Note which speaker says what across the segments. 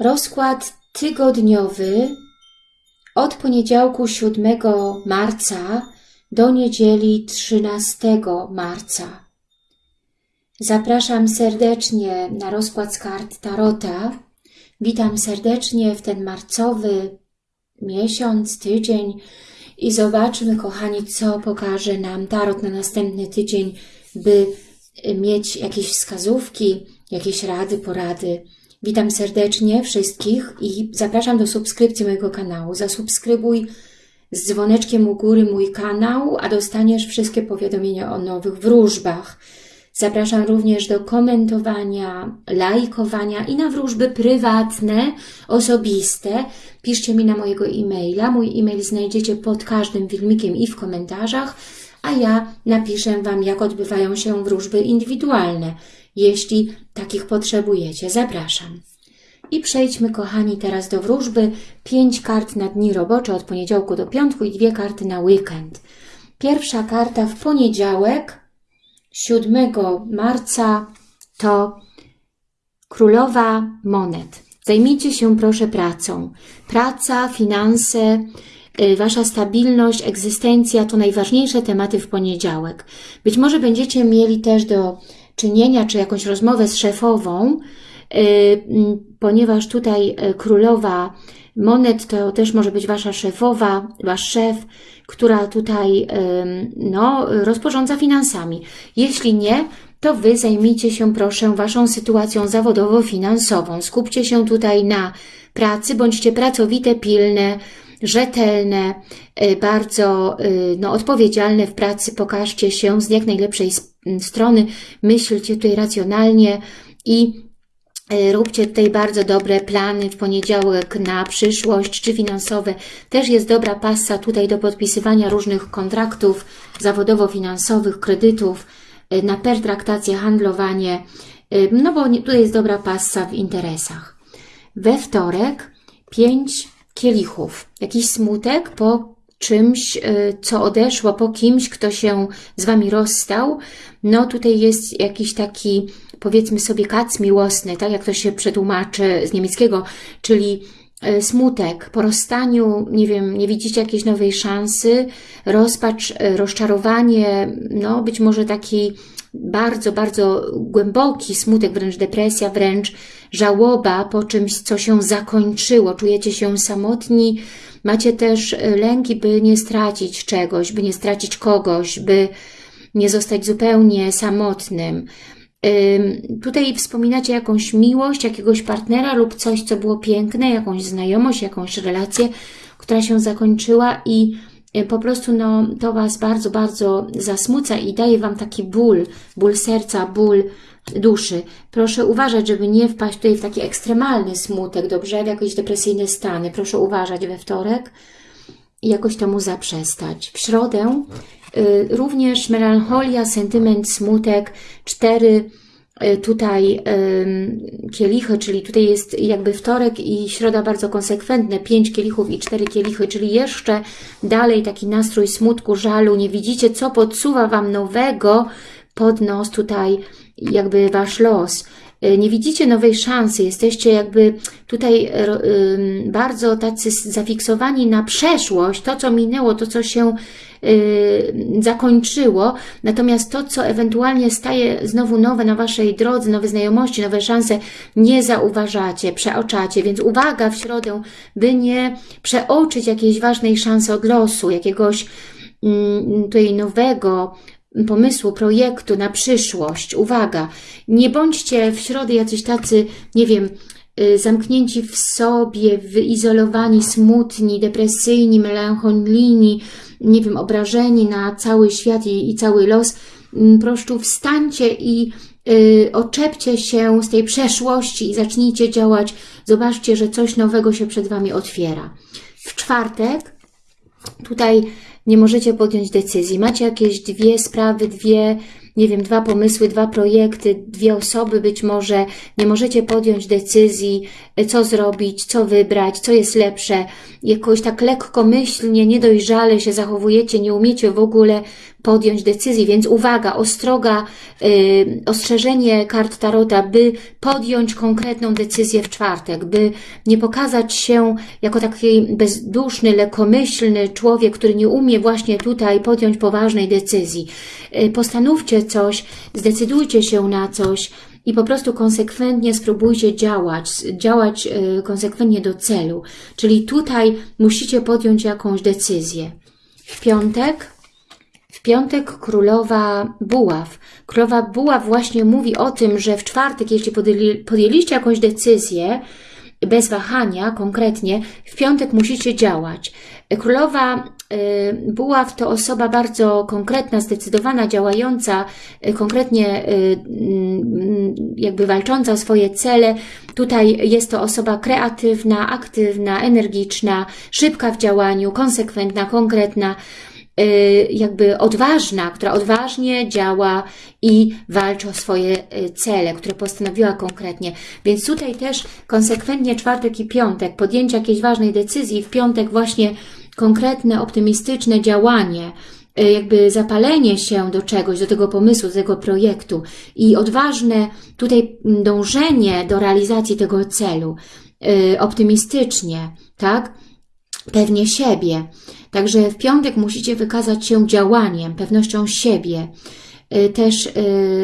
Speaker 1: Rozkład tygodniowy od poniedziałku 7 marca do niedzieli 13 marca. Zapraszam serdecznie na rozkład z kart Tarota. Witam serdecznie w ten marcowy miesiąc, tydzień i zobaczmy, kochani, co pokaże nam Tarot na następny tydzień, by mieć jakieś wskazówki, jakieś rady, porady. Witam serdecznie wszystkich i zapraszam do subskrypcji mojego kanału. Zasubskrybuj z dzwoneczkiem u góry mój kanał, a dostaniesz wszystkie powiadomienia o nowych wróżbach. Zapraszam również do komentowania, lajkowania i na wróżby prywatne, osobiste. Piszcie mi na mojego e-maila. Mój e-mail znajdziecie pod każdym filmikiem i w komentarzach, a ja napiszę Wam, jak odbywają się wróżby indywidualne, jeśli takich potrzebujecie. Zapraszam. I przejdźmy, kochani, teraz do wróżby. Pięć kart na dni robocze od poniedziałku do piątku i dwie karty na weekend. Pierwsza karta w poniedziałek, 7 marca, to Królowa Monet. Zajmijcie się proszę pracą. Praca, finanse, y, Wasza stabilność, egzystencja to najważniejsze tematy w poniedziałek. Być może będziecie mieli też do czynienia, czy jakąś rozmowę z szefową, y, ponieważ tutaj y, królowa monet to też może być Wasza szefowa, Wasz szef, która tutaj no, rozporządza finansami. Jeśli nie, to Wy zajmijcie się proszę Waszą sytuacją zawodowo-finansową. Skupcie się tutaj na pracy, bądźcie pracowite, pilne, rzetelne, y, bardzo no, odpowiedzialne w pracy, pokażcie się z jak najlepszej strony, myślcie tutaj racjonalnie i E, róbcie tutaj bardzo dobre plany w poniedziałek na przyszłość, czy finansowe. Też jest dobra pasa tutaj do podpisywania różnych kontraktów zawodowo-finansowych, kredytów, e, na pertraktację, handlowanie, e, no bo tutaj jest dobra pasa w interesach. We wtorek pięć kielichów. Jakiś smutek po czymś, co odeszło, po kimś, kto się z Wami rozstał. No tutaj jest jakiś taki powiedzmy sobie kac miłosny, tak jak to się przetłumaczy z niemieckiego, czyli e, smutek, po rozstaniu, nie wiem, nie widzicie jakiejś nowej szansy, rozpacz, e, rozczarowanie, no być może taki bardzo, bardzo głęboki smutek, wręcz depresja, wręcz żałoba po czymś, co się zakończyło. Czujecie się samotni, macie też e, lęki, by nie stracić czegoś, by nie stracić kogoś, by nie zostać zupełnie samotnym. Tutaj wspominacie jakąś miłość, jakiegoś partnera lub coś, co było piękne, jakąś znajomość, jakąś relację, która się zakończyła i po prostu no, to Was bardzo, bardzo zasmuca i daje Wam taki ból, ból serca, ból duszy. Proszę uważać, żeby nie wpaść tutaj w taki ekstremalny smutek, dobrze, w jakieś depresyjne stany. Proszę uważać we wtorek i jakoś temu zaprzestać. W środę Y, również melancholia, sentyment, smutek, cztery y, tutaj kielichy, czyli tutaj jest jakby wtorek i środa bardzo konsekwentne, pięć kielichów i cztery kielichy, czyli jeszcze dalej taki nastrój smutku, żalu, nie widzicie, co podsuwa Wam nowego pod nos tutaj jakby Wasz los. Y, nie widzicie nowej szansy, jesteście jakby tutaj bardzo tacy zafiksowani na przeszłość, to co minęło, to co się Y, zakończyło, natomiast to, co ewentualnie staje znowu nowe na Waszej drodze, nowe znajomości, nowe szanse, nie zauważacie, przeoczacie, więc uwaga w środę, by nie przeoczyć jakiejś ważnej szansy od losu, jakiegoś mm, tutaj nowego pomysłu, projektu na przyszłość. Uwaga, nie bądźcie w środę jacyś tacy, nie wiem, y, zamknięci w sobie, wyizolowani, smutni, depresyjni, melancholijni, nie wiem, obrażeni na cały świat i, i cały los, mm, proszę wstańcie i y, oczepcie się z tej przeszłości i zacznijcie działać. Zobaczcie, że coś nowego się przed Wami otwiera. W czwartek tutaj nie możecie podjąć decyzji. Macie jakieś dwie sprawy, dwie nie wiem, dwa pomysły, dwa projekty, dwie osoby być może, nie możecie podjąć decyzji, e, co zrobić, co wybrać, co jest lepsze, jakoś tak lekkomyślnie, niedojrzale się zachowujecie, nie umiecie w ogóle podjąć decyzji, więc uwaga, ostroga, yy, ostrzeżenie kart Tarota, by podjąć konkretną decyzję w czwartek, by nie pokazać się jako taki bezduszny, lekomyślny człowiek, który nie umie właśnie tutaj podjąć poważnej decyzji. Yy, postanówcie coś, zdecydujcie się na coś, i po prostu konsekwentnie spróbujcie działać, działać y, konsekwentnie do celu. Czyli tutaj musicie podjąć jakąś decyzję. W piątek piątek królowa buław. Królowa buław właśnie mówi o tym, że w czwartek, jeśli podjęli, podjęliście jakąś decyzję, bez wahania konkretnie, w piątek musicie działać. Królowa y, Buław to osoba bardzo konkretna, zdecydowana, działająca, y, konkretnie y, mm, jakby walcząca o swoje cele. Tutaj jest to osoba kreatywna, aktywna, energiczna, szybka w działaniu, konsekwentna, konkretna, jakby odważna, która odważnie działa i walczy o swoje cele, które postanowiła konkretnie. Więc tutaj też konsekwentnie czwartek i piątek, podjęcie jakiejś ważnej decyzji, w piątek właśnie konkretne, optymistyczne działanie, e, jakby zapalenie się do czegoś, do tego pomysłu, do tego projektu i odważne tutaj dążenie do realizacji tego celu, optymistycznie, tak? Pewnie siebie. Także w piątek musicie wykazać się działaniem, pewnością siebie, e, też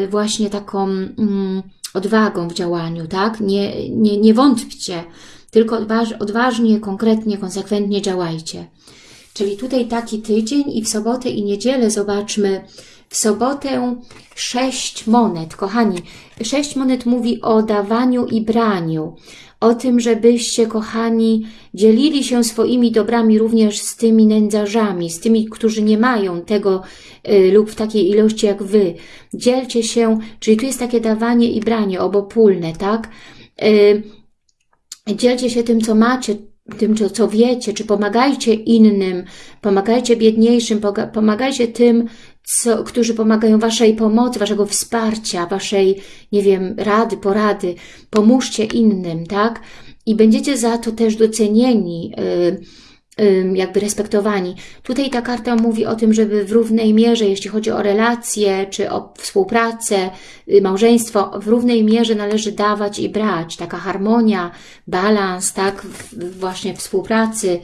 Speaker 1: właśnie taką mm, odwagą w działaniu, tak? Nie, nie, nie wątpcie, tylko odważnie, konkretnie, konsekwentnie działajcie. Czyli tutaj taki tydzień i w sobotę i niedzielę zobaczmy. W sobotę sześć monet. Kochani, sześć monet mówi o dawaniu i braniu. O tym, żebyście, kochani, dzielili się swoimi dobrami również z tymi nędzarzami, z tymi, którzy nie mają tego y, lub w takiej ilości jak Wy. Dzielcie się, czyli tu jest takie dawanie i branie obopólne, tak? Y, dzielcie się tym, co macie, tym, co wiecie, czy pomagajcie innym, pomagajcie biedniejszym, pomagajcie tym, co, którzy pomagają Waszej pomocy, Waszego wsparcia, Waszej, nie wiem, rady, porady. Pomóżcie innym, tak? I będziecie za to też docenieni, yy, jakby respektowani. Tutaj ta karta mówi o tym, żeby w równej mierze, jeśli chodzi o relacje, czy o współpracę, y, małżeństwo, w równej mierze należy dawać i brać. Taka harmonia, balans, tak, właśnie współpracy,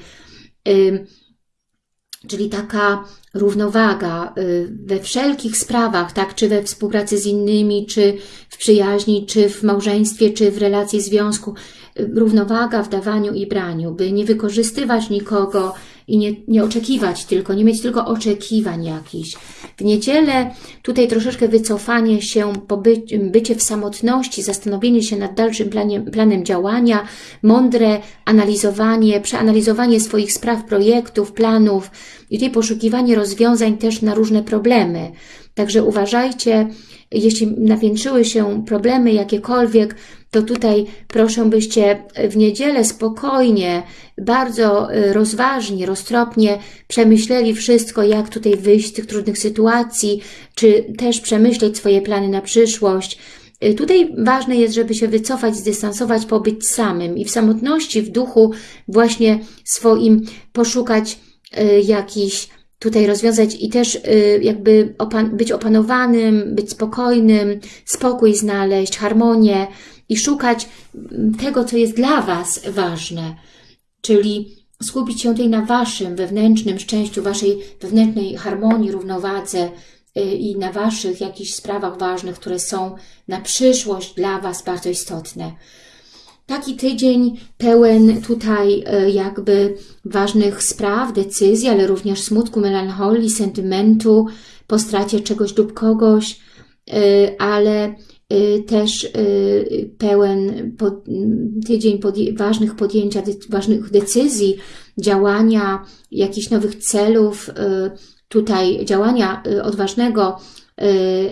Speaker 1: czyli taka równowaga y, we wszelkich sprawach, tak, czy we współpracy z innymi, czy w przyjaźni, czy w małżeństwie, czy w relacji związku, równowaga w dawaniu i braniu, by nie wykorzystywać nikogo i nie, nie oczekiwać tylko, nie mieć tylko oczekiwań jakichś. W niedzielę tutaj troszeczkę wycofanie się, pobycie, bycie w samotności, zastanowienie się nad dalszym planem, planem działania, mądre analizowanie, przeanalizowanie swoich spraw, projektów, planów i tutaj poszukiwanie rozwiązań też na różne problemy. Także uważajcie, jeśli napiętrzyły się problemy jakiekolwiek, to tutaj proszę byście w niedzielę spokojnie, bardzo y, rozważnie, roztropnie przemyśleli wszystko, jak tutaj wyjść z tych trudnych sytuacji, czy też przemyśleć swoje plany na przyszłość. Y, tutaj ważne jest, żeby się wycofać, zdystansować, pobyć samym i w samotności, w duchu właśnie swoim poszukać y, jakichś tutaj rozwiązać i też y, jakby opan być opanowanym, być spokojnym, spokój znaleźć, harmonię i szukać mm, tego, co jest dla Was ważne, czyli skupić się tutaj na Waszym wewnętrznym szczęściu, Waszej wewnętrznej harmonii, równowadze y, i na Waszych jakichś sprawach ważnych, które są na przyszłość dla Was bardzo istotne. Taki tydzień pełen tutaj e, jakby ważnych spraw, decyzji, ale również smutku, melancholii, sentymentu, po stracie czegoś lub kogoś, e, ale e, też pełen tydzień ważnych podjęcia, ważnych decyzji, działania, jakichś nowych celów, tutaj działania odważnego,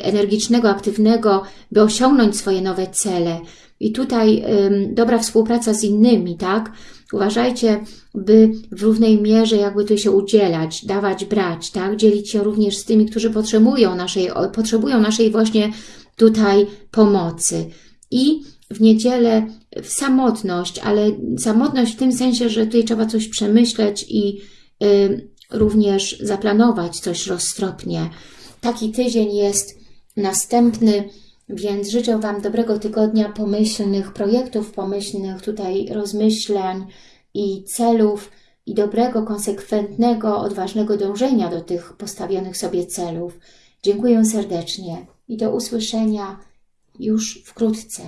Speaker 1: energicznego, aktywnego, by osiągnąć swoje nowe cele. I tutaj dobra współpraca z innymi, tak? Uważajcie, by w równej mierze jakby tu się udzielać, dawać, brać, tak? Dzielić się również z tymi, którzy potrzebują naszej, potrzebują naszej właśnie tutaj pomocy. I w niedzielę samotność, ale samotność w tym sensie, że tutaj trzeba coś przemyśleć i y, również zaplanować coś roztropnie. Taki tydzień jest następny, więc życzę Wam dobrego tygodnia, pomyślnych projektów, pomyślnych tutaj rozmyśleń i celów i dobrego, konsekwentnego, odważnego dążenia do tych postawionych sobie celów. Dziękuję serdecznie i do usłyszenia już wkrótce.